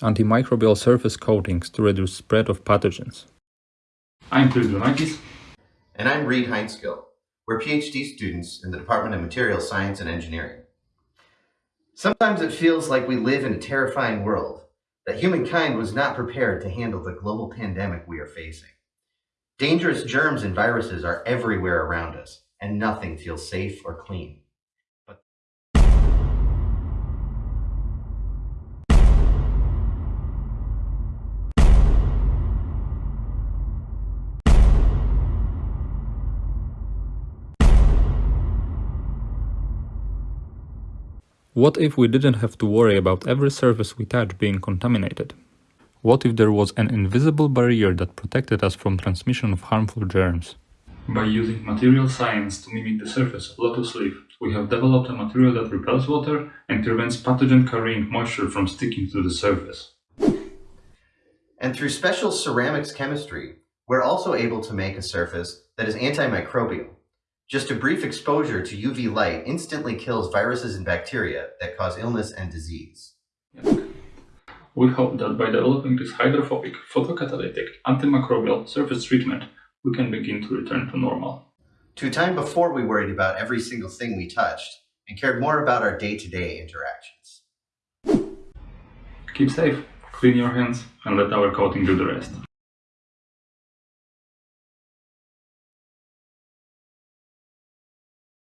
antimicrobial surface coatings to reduce spread of pathogens. I'm Chris Brunakis. And I'm Reed Heinskill. We're PhD students in the Department of Materials Science and Engineering. Sometimes it feels like we live in a terrifying world, that humankind was not prepared to handle the global pandemic we are facing. Dangerous germs and viruses are everywhere around us, and nothing feels safe or clean. What if we didn't have to worry about every surface we touch being contaminated? What if there was an invisible barrier that protected us from transmission of harmful germs? By using material science to mimic the surface of lotus leaf, we have developed a material that repels water and prevents pathogen-carrying moisture from sticking to the surface. And through special ceramics chemistry, we're also able to make a surface that is antimicrobial. Just a brief exposure to UV light instantly kills viruses and bacteria that cause illness and disease. We hope that by developing this hydrophobic, photocatalytic, antimicrobial surface treatment, we can begin to return to normal. To a time before we worried about every single thing we touched and cared more about our day-to-day -day interactions. Keep safe, clean your hands, and let our coating do the rest.